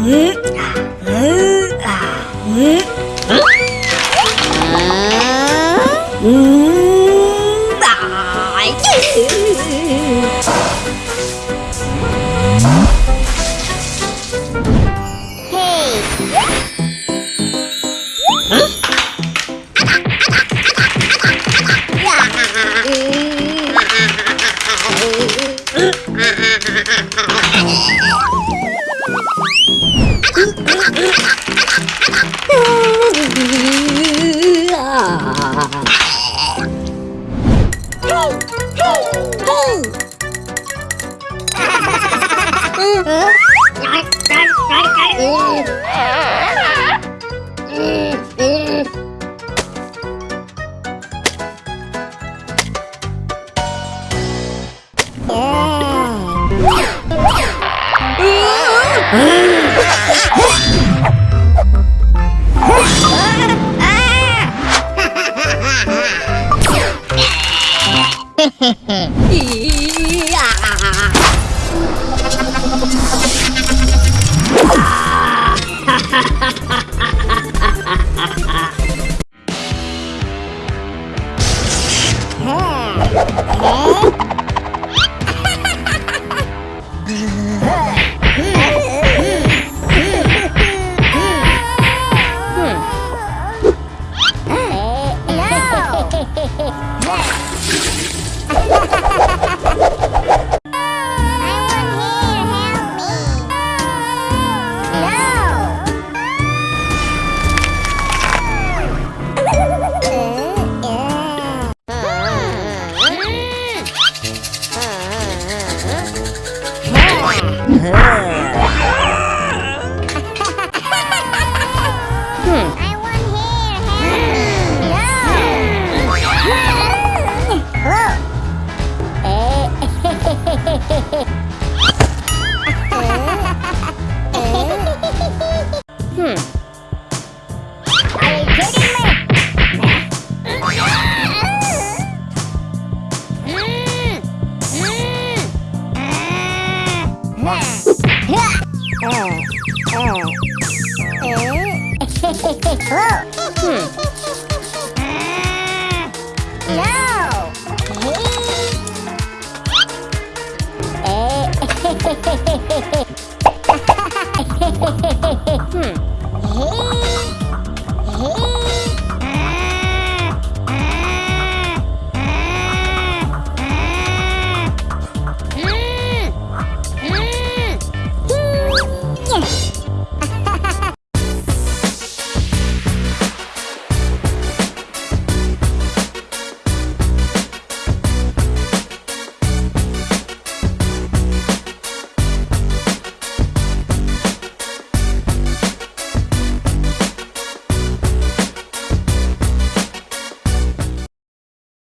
음. 아, 음, 아, 음. 음. Yeah. Huh? Hmm. hmm. No. Hmm. Hmm. Hmm.